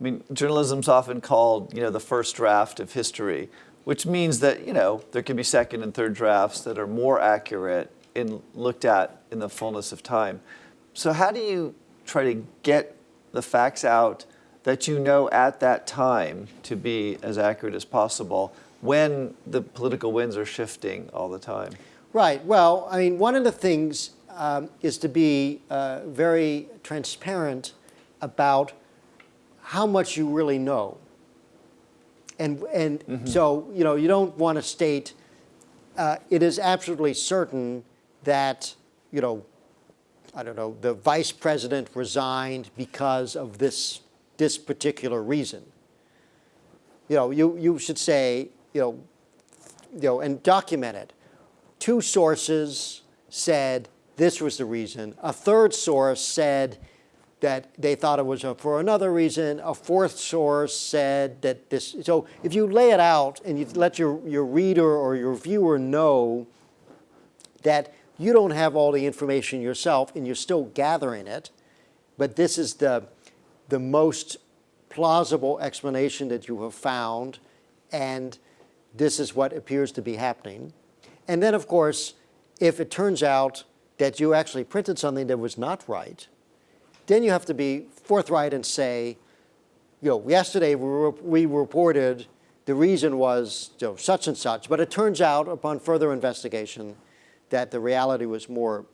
I mean, journalism's often called, you know, the first draft of history, which means that, you know, there can be second and third drafts that are more accurate and looked at in the fullness of time. So how do you try to get the facts out that you know at that time to be as accurate as possible when the political winds are shifting all the time? Right. Well, I mean, one of the things um, is to be uh, very transparent about how much you really know. And, and mm -hmm. so, you know, you don't want to state, uh, it is absolutely certain that, you know, I don't know, the vice president resigned because of this, this particular reason. You know, you, you should say, you know, you know, and document it. Two sources said this was the reason. A third source said that they thought it was for another reason. A fourth source said that this, so if you lay it out and you let your, your reader or your viewer know that you don't have all the information yourself and you're still gathering it, but this is the, the most plausible explanation that you have found and this is what appears to be happening. And then of course, if it turns out that you actually printed something that was not right, then you have to be forthright and say, you know, yesterday we, reported the reason was you know, such and such, but it turns out upon further investigation that the reality was more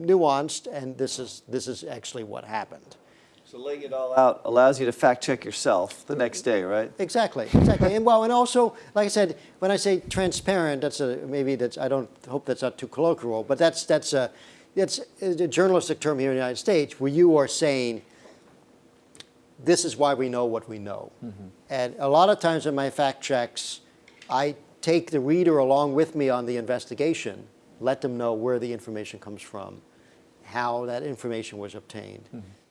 nuanced and this is, this is actually what happened. So laying it all out allows you to fact check yourself the next day, right? Exactly, exactly. and well, and also, like I said, when I say transparent, that's a, maybe that's, I don't hope that's not too colloquial, but that's, that's a, it's a journalistic term here in the United States where you are saying, this is why we know what we know. Mm -hmm. And a lot of times in my fact checks, I take the reader along with me on the investigation, let them know where the information comes from, how that information was obtained. Mm -hmm.